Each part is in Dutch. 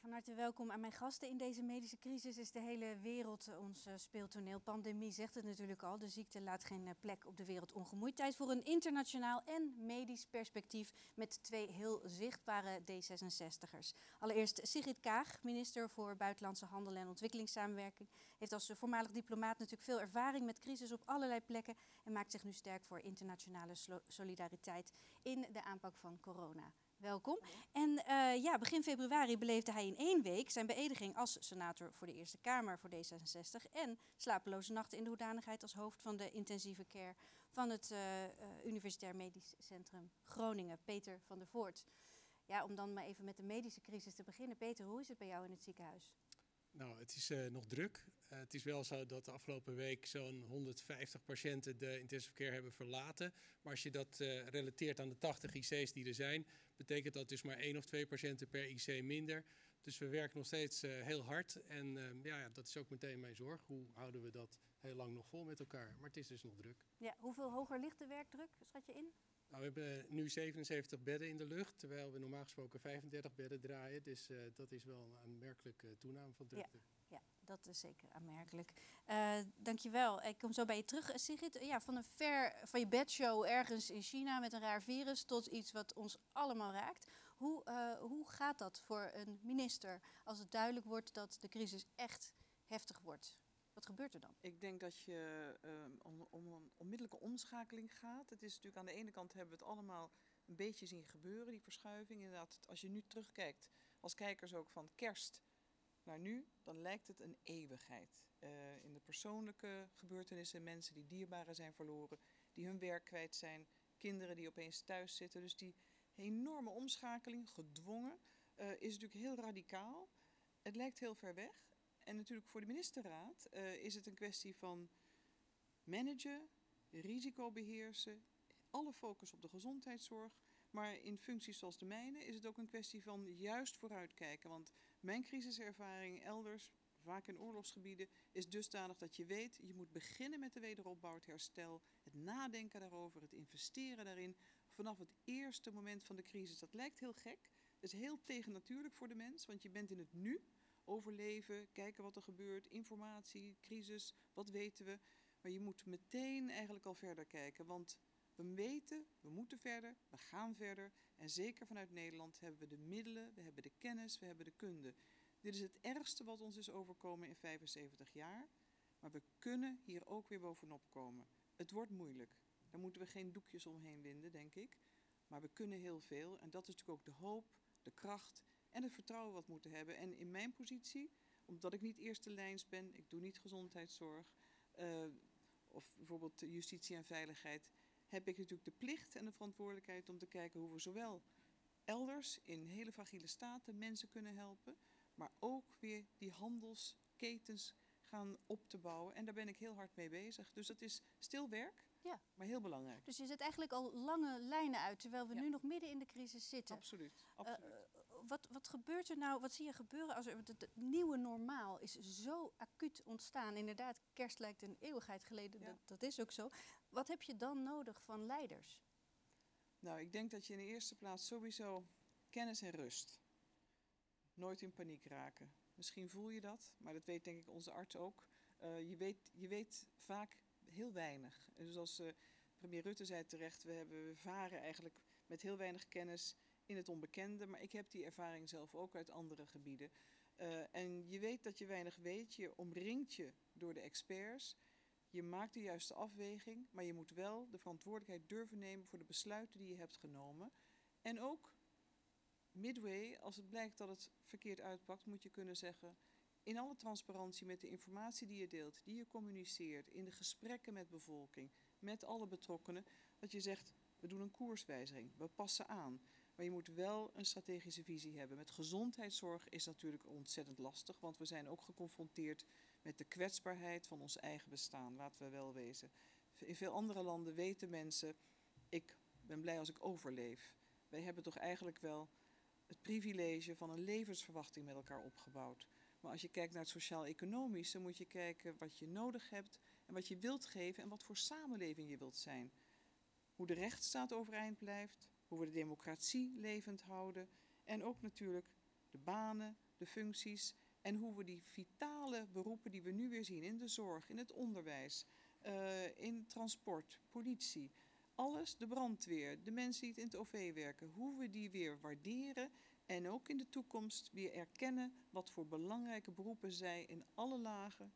van harte welkom aan mijn gasten. In deze medische crisis is de hele wereld ons speeltoneel. Pandemie zegt het natuurlijk al. De ziekte laat geen plek op de wereld ongemoeid. Tijd voor een internationaal en medisch perspectief met twee heel zichtbare D66'ers. Allereerst Sigrid Kaag, minister voor Buitenlandse Handel en Ontwikkelingssamenwerking. Heeft als voormalig diplomaat natuurlijk veel ervaring met crisis op allerlei plekken. En maakt zich nu sterk voor internationale solidariteit in de aanpak van corona. Welkom. En uh, ja, begin februari beleefde hij in één week zijn beëdiging als senator voor de Eerste Kamer voor D66 en slapeloze nachten in de hoedanigheid als hoofd van de intensieve care van het uh, uh, Universitair Medisch Centrum Groningen, Peter van der Voort. Ja, om dan maar even met de medische crisis te beginnen. Peter, hoe is het bij jou in het ziekenhuis? Nou, het is nog druk. Uh, het is wel zo dat de afgelopen week zo'n 150 patiënten de intensive care hebben verlaten. Maar als je dat uh, relateert aan de 80 IC's die er zijn, betekent dat dus maar één of twee patiënten per IC minder. Dus we werken nog steeds heel hard. En ehm, ja, dat is ook meteen mijn zorg. Hoe houden we dat heel lang nog vol met elkaar? Maar het is dus nog druk. Ja, hoeveel hoger ligt de werkdruk, schat je in? Nou, we hebben nu 77 bedden in de lucht, terwijl we normaal gesproken 35 bedden draaien. Dus uh, dat is wel een aanmerkelijke toename van drukte. Ja. Dat is zeker aanmerkelijk. Uh, dankjewel. Ik kom zo bij je terug, Sigrid. Ja, van een ver van je bedshow ergens in China met een raar virus tot iets wat ons allemaal raakt. Hoe, hoe gaat dat voor een minister als het duidelijk wordt dat de crisis echt heftig wordt? Wat gebeurt er dan? Ik denk dat je uh, om, een onmiddellijke omschakeling gaat. Het is natuurlijk aan de ene kant hebben we het allemaal een beetje zien gebeuren, die verschuiving. Inderdaad, als je nu terugkijkt, als kijkers ook van kerst naar nu, dan lijkt het een eeuwigheid. Uh, in de persoonlijke gebeurtenissen, mensen die dierbaren zijn verloren, die hun werk kwijt zijn, kinderen die opeens thuis zitten. Dus die enorme omschakeling, gedwongen, uh, is natuurlijk heel radicaal. Het lijkt heel ver weg. En natuurlijk voor de ministerraad uh, is het een kwestie van managen, risico beheersen, alle focus op de gezondheidszorg. Maar in functies zoals de mijne is het ook een kwestie van juist vooruitkijken. Want mijn crisiservaring elders, vaak in oorlogsgebieden, is dusdanig dat je weet, je moet beginnen met de wederopbouw, het herstel, het nadenken daarover, het investeren daarin. Vanaf het eerste moment van de crisis. Dat lijkt heel gek. Dat is heel tegennatuurlijk voor de mens, want je bent in het nu overleven, kijken wat er gebeurt, informatie, crisis, wat weten we. Maar je moet meteen eigenlijk al verder kijken, want we weten, we moeten verder, we gaan verder. En zeker vanuit Nederland hebben we de middelen, we hebben de kennis, we hebben de kunde. Dit is het ergste wat ons is overkomen in 75 jaar. Maar we kunnen hier ook weer bovenop komen. Het wordt moeilijk. Daar moeten we geen doekjes omheen winden, denk ik. Maar we kunnen heel veel. En dat is natuurlijk ook de hoop, de kracht en het vertrouwen wat moeten hebben. En in mijn positie, omdat ik niet eerste lijns ben, ik doe niet gezondheidszorg uh, of bijvoorbeeld justitie en veiligheid, heb ik natuurlijk de plicht en de verantwoordelijkheid om te kijken hoe we zowel elders in hele fragiele staten mensen kunnen helpen, maar ook weer die handelsketens gaan op te bouwen. En daar ben ik heel hard mee bezig. Dus dat is stil werk, ja. maar heel belangrijk. Dus je zet eigenlijk al lange lijnen uit, terwijl we ja. nu nog midden in de crisis zitten. Absoluut. absoluut. Uh, wat, wat gebeurt er nou, wat zie je gebeuren als er, het, nieuwe normaal is zo acuut ontstaan. Inderdaad, kerst lijkt een eeuwigheid geleden, ja. dat, dat is ook zo. Wat heb je dan nodig van leiders? Nou, ik denk dat je in de eerste plaats sowieso kennis en rust. Nooit in paniek raken. Misschien voel je dat, maar dat weet denk ik onze arts ook. Uh, je, weet, je weet vaak heel weinig. En zoals uh, premier Rutte zei terecht, we, hebben, we varen eigenlijk met heel weinig kennis in het onbekende. Maar ik heb die ervaring zelf ook uit andere gebieden. Uh, en je weet dat je weinig weet, je omringt je door de experts. Je maakt de juiste afweging, maar je moet wel de verantwoordelijkheid durven nemen voor de besluiten die je hebt genomen. En ook midway, als het blijkt dat het verkeerd uitpakt, moet je kunnen zeggen, in alle transparantie met de informatie die je deelt, die je communiceert, in de gesprekken met bevolking, met alle betrokkenen, dat je zegt, we doen een koerswijziging, we passen aan. Maar je moet wel een strategische visie hebben. Met gezondheidszorg is natuurlijk ontzettend lastig, want we zijn ook geconfronteerd met de kwetsbaarheid van ons eigen bestaan, laten we wel wezen. In veel andere landen weten mensen, ik ben blij als ik overleef. Wij hebben toch eigenlijk wel het privilege van een levensverwachting met elkaar opgebouwd. Maar als je kijkt naar het sociaal-economische, moet je kijken wat je nodig hebt en wat je wilt geven en wat voor samenleving je wilt zijn. Hoe de rechtsstaat overeind blijft, hoe we de democratie levend houden en ook natuurlijk de banen, de functies en hoe we die vitale beroepen die we nu weer zien in de zorg, in het onderwijs, uh, in transport, politie, alles, de brandweer, de mensen die het in het OV werken, hoe we die weer waarderen en ook in de toekomst weer erkennen wat voor belangrijke beroepen zij in alle lagen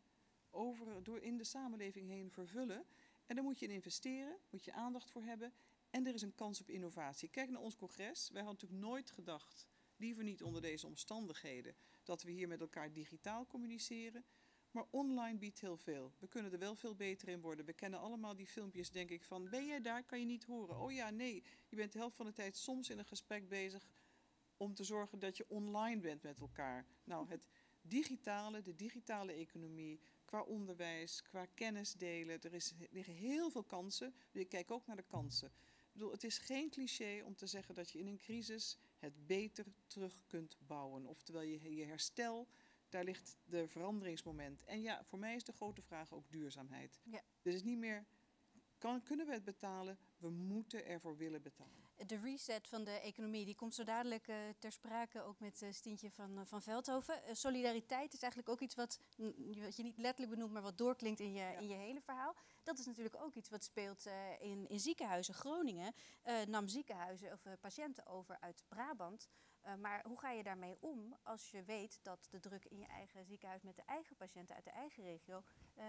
over, door in de samenleving heen vervullen. En daar moet je in investeren, moet je aandacht voor hebben. En er is een kans op innovatie. Kijk naar ons congres. Wij hadden natuurlijk nooit gedacht, liever niet onder deze omstandigheden, dat we hier met elkaar digitaal communiceren. Maar online biedt heel veel. We kunnen er wel veel beter in worden. We kennen allemaal die filmpjes, denk ik, van ben jij daar, kan je niet horen. Oh ja, nee, je bent de helft van de tijd soms in een gesprek bezig om te zorgen dat je online bent met elkaar. Nou, het digitale, de digitale economie, qua onderwijs, qua kennis delen, er, is, liggen heel veel kansen. Dus ik kijk ook naar de kansen. Bedoel, het is geen cliché om te zeggen dat je in een crisis het beter terug kunt bouwen. Oftewel je, je herstel daar ligt de veranderingsmoment. En ja, voor mij is de grote vraag ook duurzaamheid. Ja. Dus het is niet meer, kan, kunnen we het betalen? We moeten ervoor willen betalen. De reset van de economie die komt zo dadelijk uh, ter sprake, ook met uh, Stientje van, uh, van Veldhoven. solidariteit is eigenlijk ook iets wat, wat je niet letterlijk benoemt, maar wat doorklinkt in je, ja. in je hele verhaal. Dat is natuurlijk ook iets wat speelt in, in ziekenhuizen. Groningen nam ziekenhuizen of patiënten over uit Brabant. Maar hoe ga je daarmee om als je weet dat de druk in je eigen ziekenhuis met de eigen patiënten uit de eigen regio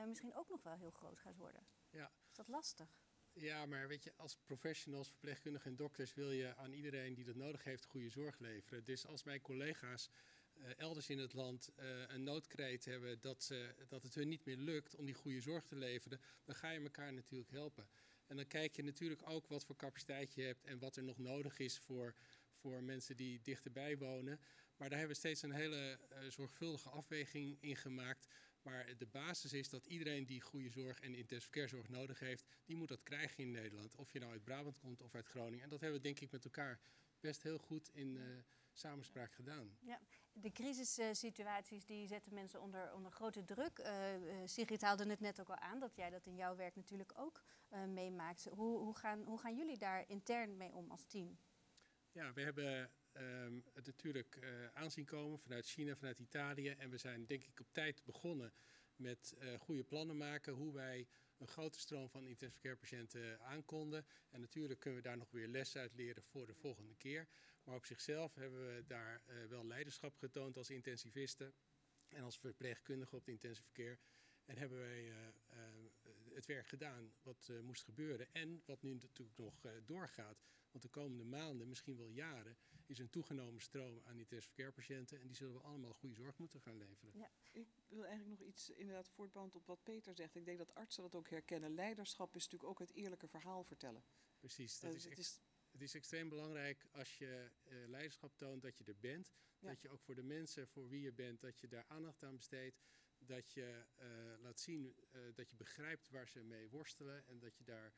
misschien ook nog wel heel groot gaat worden? Ja. Is dat lastig? Ja, maar weet je, als professionals, verpleegkundigen en dokters wil je aan iedereen die dat nodig heeft goede zorg leveren. Dus als mijn collega's uh, elders in het land een noodkreet hebben dat, ze, dat het hun niet meer lukt om die goede zorg te leveren, dan ga je elkaar natuurlijk helpen. En dan kijk je natuurlijk ook wat voor capaciteit je hebt en wat er nog nodig is voor voor mensen die dichterbij wonen. Maar daar hebben we steeds een hele uh, zorgvuldige afweging in gemaakt. Maar de basis is dat iedereen die goede zorg en intensive care zorg nodig heeft, die moet dat krijgen in Nederland. Of je nou uit Brabant komt of uit Groningen. En dat hebben we denk ik met elkaar best heel goed in uh, samenspraak gedaan. Ja, de crisissituaties die zetten mensen onder, onder grote druk. Uh, Sigrid haalde het net ook al aan dat jij dat in jouw werk natuurlijk ook meemaakt. Hoe, hoe, gaan, hoe gaan jullie daar intern mee om als team? Ja, we hebben um, het natuurlijk uh, aanzien komen vanuit China, vanuit Italië. En we zijn denk ik op tijd begonnen met uh, goede plannen maken hoe wij een grote stroom van intensive care patiënten aankonden. En natuurlijk kunnen we daar nog weer les uit leren voor de volgende keer. Maar op zichzelf hebben we daar uh, wel leiderschap getoond als intensivisten en als verpleegkundigen op de intensive care. En hebben wij het werk gedaan wat moest gebeuren en wat nu natuurlijk nog doorgaat. Want de komende maanden, misschien wel jaren, is een toegenomen stroom aan intensive care patiënten. En die zullen we allemaal goede zorg moeten gaan leveren. Ja. Ik wil eigenlijk nog iets inderdaad voortbouwend op wat Peter zegt. Ik denk dat artsen dat ook herkennen. Leiderschap is natuurlijk ook het eerlijke verhaal vertellen. Precies, dat uh, is, het is het is extreem belangrijk als je uh, leiderschap toont dat je er bent. Ja. Dat je ook voor de mensen voor wie je bent, dat je daar aandacht aan besteedt. Dat je uh, laat zien uh, dat je begrijpt waar ze mee worstelen en dat je daar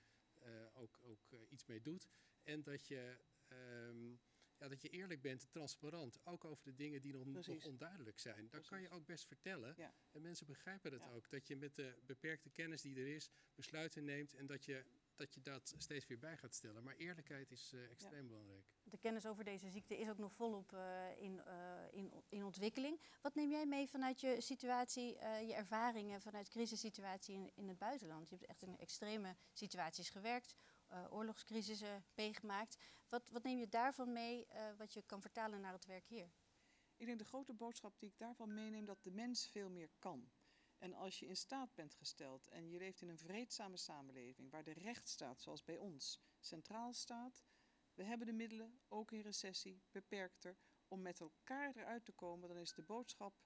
ook, ook iets mee doet. En dat je, um, ja, dat je eerlijk bent, transparant. Ook over de dingen die nog, nog onduidelijk zijn. Dan Precies. kan je ook best vertellen. Ja. En mensen begrijpen ja. ook. Dat je met de beperkte kennis die er is, besluiten neemt. En dat je dat je dat steeds weer bij gaat stellen. Maar eerlijkheid is uh, extreem ja. belangrijk. De kennis over deze ziekte is ook nog volop uh, in, uh, in, in ontwikkeling. Wat neem jij mee vanuit je situatie, je ervaringen vanuit crisissituatie in, in het buitenland? Je hebt echt in extreme situaties gewerkt uh, oorlogscrisissen meegemaakt. Wat, wat neem je daarvan mee uh, wat je kan vertalen naar het werk hier? Ik denk de grote boodschap die ik daarvan meeneem, dat de mens veel meer kan. En als je in staat bent gesteld en je leeft in een vreedzame samenleving waar de rechtsstaat, zoals bij ons, centraal staat. We hebben de middelen, ook in recessie, beperkter, om met elkaar eruit te komen. Dan is de boodschap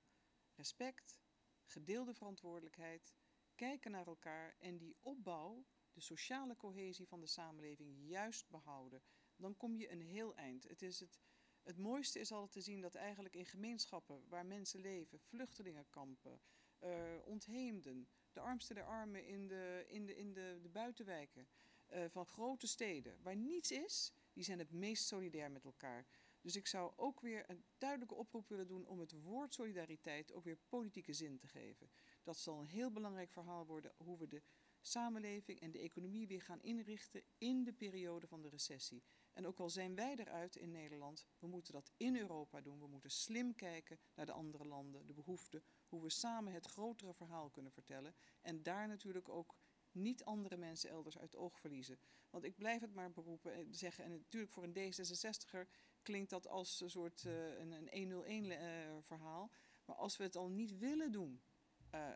respect, gedeelde verantwoordelijkheid, kijken naar elkaar en die opbouw de sociale cohesie van de samenleving juist behouden, dan kom je een heel eind. Het, is het, het mooiste is altijd te zien dat eigenlijk in gemeenschappen waar mensen leven, vluchtelingenkampen, uh, ontheemden, de armste der armen in de, in de, in de, de buitenwijken uh, van grote steden, waar niets is, die zijn het meest solidair met elkaar. Dus ik zou ook weer een duidelijke oproep willen doen om het woord solidariteit ook weer politieke zin te geven. Dat zal een heel belangrijk verhaal worden hoe we de samenleving en de economie weer gaan inrichten in de periode van de recessie. En ook al zijn wij eruit in Nederland, we moeten dat in Europa doen. We moeten slim kijken naar de andere landen, de behoeften, hoe we samen het grotere verhaal kunnen vertellen. En daar natuurlijk ook niet andere mensen elders uit oog verliezen. Want ik blijf het maar beroepen en zeggen, en natuurlijk voor een D66er klinkt dat als een soort uh, een, een 101 uh, verhaal. Maar als we het al niet willen doen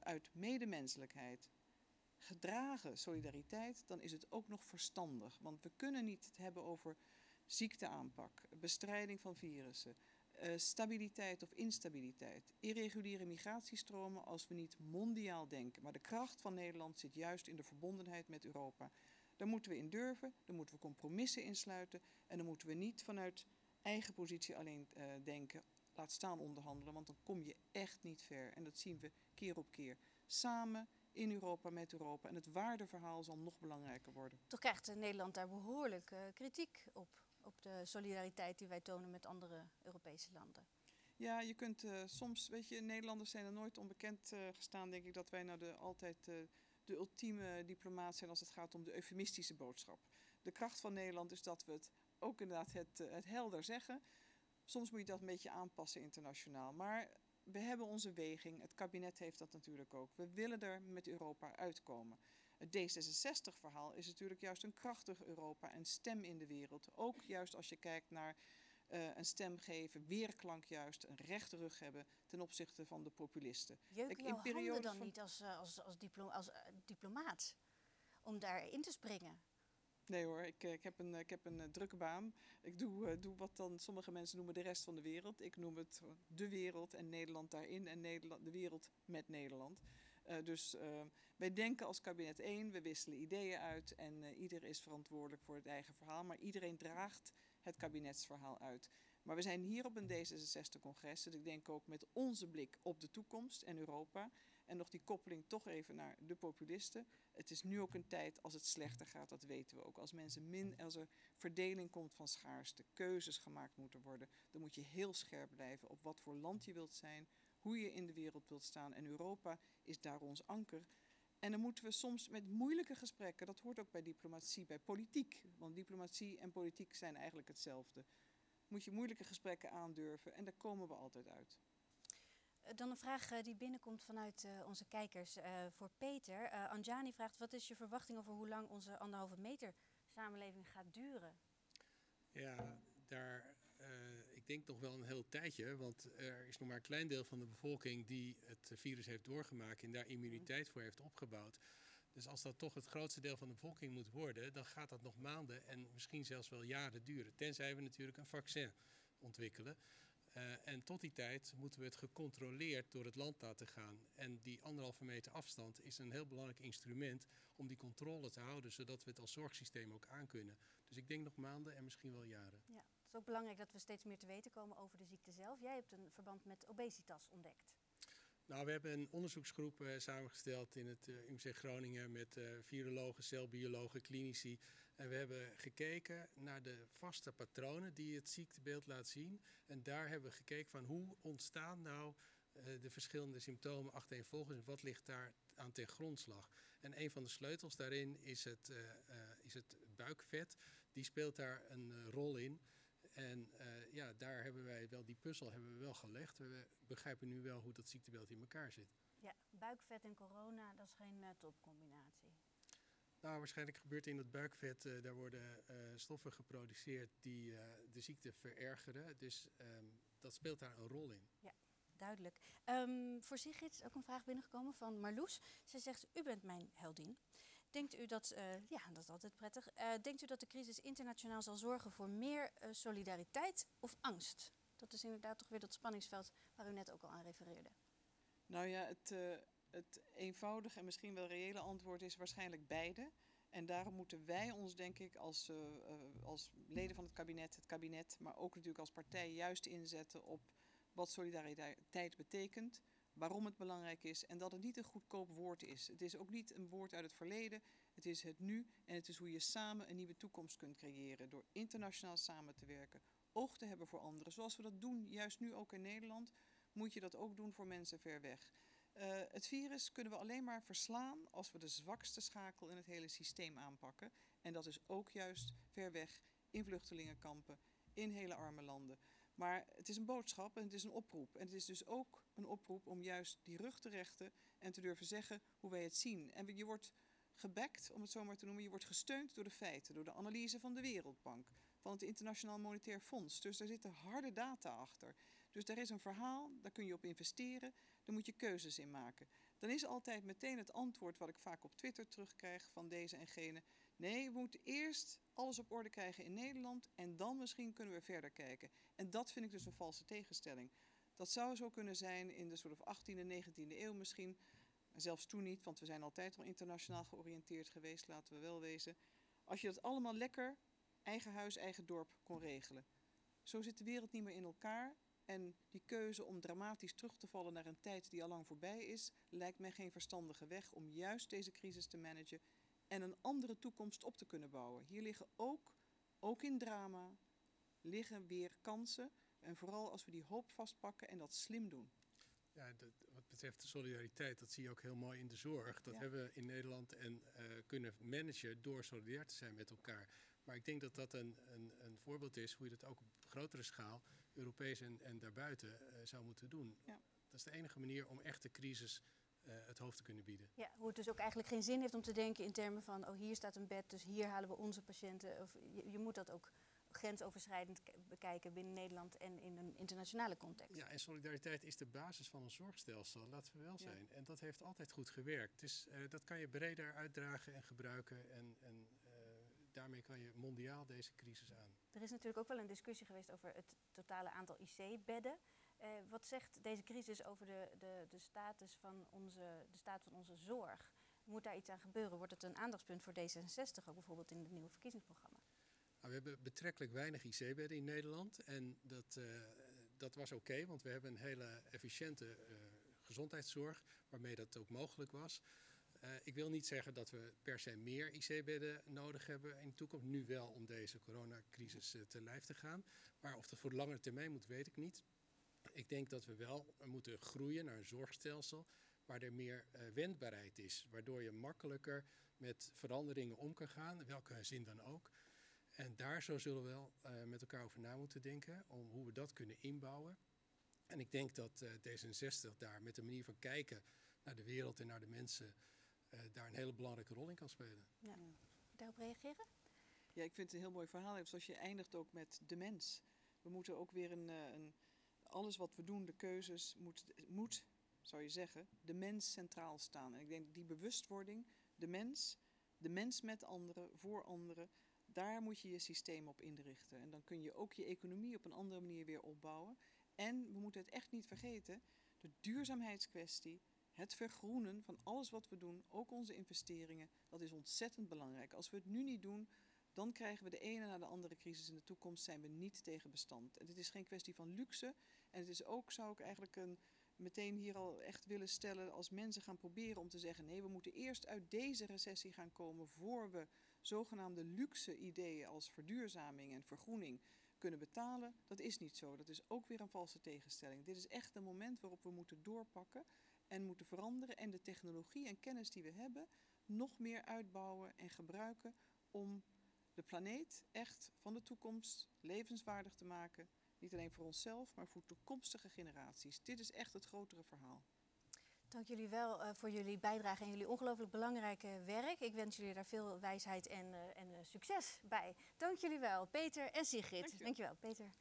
uit medemenselijkheid, gedragen solidariteit, dan is het ook nog verstandig. Want we kunnen niet het hebben over ziekteaanpak, bestrijding van virussen, uh, stabiliteit of instabiliteit, irreguliere migratiestromen als we niet mondiaal denken. Maar de kracht van Nederland zit juist in de verbondenheid met Europa. Daar moeten we in durven, daar moeten we compromissen insluiten en dan moeten we niet vanuit eigen positie alleen uh, denken, laat staan onderhandelen, want dan kom je echt niet ver. En dat zien we keer op keer. Samen in Europa met Europa. En het waardeverhaal zal nog belangrijker worden. Toch krijgt Nederland daar behoorlijk uh, kritiek op, op de solidariteit die wij tonen met andere Europese landen. Ja, je kunt uh, soms, weet je, Nederlanders zijn er nooit onbekend uh, gestaan, denk ik, dat wij nou de, altijd de ultieme diplomaat zijn als het gaat om de eufemistische boodschap. De kracht van Nederland is dat we het ook inderdaad het, het helder zeggen. Soms moet je dat een beetje aanpassen internationaal. Maar we hebben onze weging. Het kabinet heeft dat natuurlijk ook. We willen er met Europa uitkomen. Het D66-verhaal is natuurlijk juist een krachtig Europa en stem in de wereld. Ook juist als je kijkt naar uh, een stem geven, weerklank juist, een rechte rug hebben ten opzichte van de populisten. Jeuken jouw in handen dan van... niet als, als, als, diplo als uh, diplomaat om daarin te springen? Nee hoor, ik, ik, heb een, ik heb een uh, drukke baan. Ik doe, uh, doe wat dan sommige mensen noemen de rest van de wereld. Ik noem het de wereld en Nederland daarin en Nederland, de wereld met Nederland. Uh, dus wij denken als kabinet één, we wisselen ideeën uit en ieder is verantwoordelijk voor het eigen verhaal. Maar iedereen draagt het kabinetsverhaal uit. Maar we zijn hier op een D66-congres, dus ik denk ook met onze blik op de toekomst en Europa. En nog die koppeling toch even naar de populisten. Het is nu ook een tijd als het slechter gaat, dat weten we ook. Als mensen min, als er verdeling komt van schaarste, keuzes gemaakt moeten worden, dan moet je heel scherp blijven op wat voor land je wilt zijn, hoe je in de wereld wilt staan. En Europa is daar ons anker. En dan moeten we soms met moeilijke gesprekken, dat hoort ook bij diplomatie, bij politiek. Want diplomatie en politiek zijn eigenlijk hetzelfde. Moet je moeilijke gesprekken aandurven en daar komen we altijd uit. Dan een vraag uh, die binnenkomt vanuit uh, onze kijkers voor Peter. Anjani vraagt, wat is je verwachting over hoe lang onze anderhalve meter samenleving gaat duren? Ja, daar, denk nog wel een heel tijdje, want er is nog maar een klein deel van de bevolking die het virus heeft doorgemaakt en daar immuniteit voor heeft opgebouwd. Dus als dat toch het grootste deel van de bevolking moet worden, dan gaat dat nog maanden en misschien zelfs wel jaren duren. Tenzij we natuurlijk een vaccin ontwikkelen. Uh, en tot die tijd moeten we het gecontroleerd door het land laten gaan. En die anderhalve meter afstand is een heel belangrijk instrument om die controle te houden, zodat we het als zorgsysteem ook aankunnen. Dus ik denk nog maanden en misschien wel jaren. Ja, is ook belangrijk dat we steeds meer te weten komen over de ziekte zelf. Jij hebt een verband met obesitas ontdekt. Nou, we hebben een onderzoeksgroep uh, samengesteld in het uh, UMC Groningen met uh, virologen, celbiologen, klinici. En we hebben gekeken naar de vaste patronen die het ziektebeeld laat zien. En daar hebben we gekeken van hoe ontstaan nou de verschillende symptomen achtereenvolgens en wat ligt daar aan ten grondslag. En een van de sleutels daarin is het, is het buikvet. Die speelt daar een rol in. En uh, ja, daar hebben wij wel, die puzzel hebben we wel gelegd. We begrijpen nu wel hoe dat ziektebeeld in elkaar zit. Ja, buikvet en corona, dat is geen uh, topcombinatie. Nou, waarschijnlijk gebeurt in dat buikvet, uh, daar worden stoffen geproduceerd die de ziekte verergeren. Dus um, dat speelt daar een rol in. Ja, duidelijk. Um, voor Sigrid is ook een vraag binnengekomen van Marloes. Ze zegt, u bent mijn heldin. Denkt u dat, uh, ja, dat is altijd prettig. Uh, denkt u dat de crisis internationaal zal zorgen voor meer uh, solidariteit of angst? Dat is inderdaad toch weer dat spanningsveld waar u net ook al aan refereerde. Nou ja, het, het eenvoudige en misschien wel reële antwoord is waarschijnlijk beide. En daarom moeten wij ons, denk ik, als, als leden van het kabinet, het kabinet, maar ook natuurlijk als partij juist inzetten op wat solidariteit betekent waarom het belangrijk is en dat het niet een goedkoop woord is. Het is ook niet een woord uit het verleden, het is het nu en het is hoe je samen een nieuwe toekomst kunt creëren door internationaal samen te werken, oog te hebben voor anderen. Zoals we dat doen, juist nu ook in Nederland, moet je dat ook doen voor mensen ver weg. Uh, het virus kunnen we alleen maar verslaan als we de zwakste schakel in het hele systeem aanpakken. En dat is ook juist ver weg in vluchtelingenkampen, in hele arme landen. Maar het is een boodschap en het is een oproep. En het is dus ook een oproep om juist die rug te rechten en te durven zeggen hoe wij het zien. En je wordt gebackt, om het zo maar te noemen, je wordt gesteund door de feiten, door de analyse van de Wereldbank, van het Internationaal Monetair Fonds. Dus daar zitten harde data achter. Dus daar is een verhaal, daar kun je op investeren, daar moet je keuzes in maken. Dan is altijd meteen het antwoord wat ik vaak op Twitter terugkrijg van deze en gene. Nee, we moeten eerst alles op orde krijgen in Nederland en dan misschien kunnen we verder kijken. En dat vind ik dus een valse tegenstelling. Dat zou zo kunnen zijn in de soort of 18e, 19e eeuw misschien. Zelfs toen niet, want we zijn altijd al internationaal georiënteerd geweest, laten we wel wezen. Als je dat allemaal lekker, eigen huis, eigen dorp, kon regelen. Zo zit de wereld niet meer in elkaar. En die keuze om dramatisch terug te vallen naar een tijd die al lang voorbij is, lijkt mij geen verstandige weg om juist deze crisis te managen en een andere toekomst op te kunnen bouwen. Hier liggen ook, ook in drama, liggen weer kansen. En vooral als we die hoop vastpakken en dat slim doen. Ja, dat, wat betreft de solidariteit, dat zie je ook heel mooi in de zorg. Dat hebben we in Nederland en uh, kunnen managen door solidair te zijn met elkaar. Maar ik denk dat dat een, een, een voorbeeld is hoe je dat ook op grotere schaal, Europees en, en daarbuiten, uh, zou moeten doen. Ja. Dat is de enige manier om echt de crisis uh, het hoofd te kunnen bieden. Ja, hoe het dus ook eigenlijk geen zin heeft om te denken in termen van, oh hier staat een bed, dus hier halen we onze patiënten. Of je, je moet dat ook grensoverschrijdend bekijken binnen Nederland en in een internationale context. Ja, en solidariteit is de basis van een zorgstelsel, laten we wel zijn. Ja. En dat heeft altijd goed gewerkt. Dus uh, dat kan je breder uitdragen en gebruiken en, en uh, daarmee kan je mondiaal deze crisis aan. Er is natuurlijk ook wel een discussie geweest over het totale aantal IC-bedden. Uh, wat zegt deze crisis over de, de, de, status van onze, de staat van onze zorg? Moet daar iets aan gebeuren? Wordt het een aandachtspunt voor D66, ook bijvoorbeeld in het nieuwe verkiezingsprogramma? Nou, we hebben betrekkelijk weinig IC-bedden in Nederland en dat, uh, dat was oké, want we hebben een hele efficiënte uh, gezondheidszorg waarmee dat ook mogelijk was. Ik wil niet zeggen dat we per se meer IC-bedden nodig hebben in de toekomst, nu wel om deze coronacrisis te lijf te gaan. Maar of dat voor de langere termijn moet, weet ik niet. Ik denk dat we wel moeten groeien naar een zorgstelsel waar er meer wendbaarheid is, waardoor je makkelijker met veranderingen om kan gaan, welke zin dan ook. En daar zo zullen we wel uh, met elkaar over na moeten denken, om hoe we dat kunnen inbouwen. En ik denk dat uh, D66 daar met de manier van kijken naar de wereld en naar de mensen, uh, daar een hele belangrijke rol in kan spelen. Ja. Daarop reageren? Ja, ik vind het een heel mooi verhaal. Zoals je eindigt ook met de mens. We moeten ook weer een, een alles wat we doen, de keuzes, moet, moet, zou je zeggen, de mens centraal staan. En ik denk die bewustwording, de mens, de mens met anderen, voor anderen, daar moet je je systeem op inrichten. En dan kun je ook je economie op een andere manier weer opbouwen. En we moeten het echt niet vergeten, de duurzaamheidskwestie, het vergroenen van alles wat we doen, ook onze investeringen, dat is ontzettend belangrijk. Als we het nu niet doen, dan krijgen we de ene na de andere crisis in de toekomst, zijn we niet tegen bestand. En het is geen kwestie van luxe. En het is ook, zou ik eigenlijk een, meteen hier al echt willen stellen, als mensen gaan proberen om te zeggen, nee, we moeten eerst uit deze recessie gaan komen voor we zogenaamde luxe ideeën als verduurzaming en vergroening kunnen betalen. Dat is niet zo. Dat is ook weer een valse tegenstelling. Dit is echt een moment waarop we moeten doorpakken en moeten veranderen en de technologie en kennis die we hebben nog meer uitbouwen en gebruiken om de planeet echt van de toekomst levenswaardig te maken. Niet alleen voor onszelf, maar voor toekomstige generaties. Dit is echt het grotere verhaal. Dank jullie wel uh, voor jullie bijdrage en jullie ongelooflijk belangrijke werk. Ik wens jullie daar veel wijsheid en, uh, en uh, succes bij. Dank jullie wel, Peter en Sigrid. Dank je wel, Peter.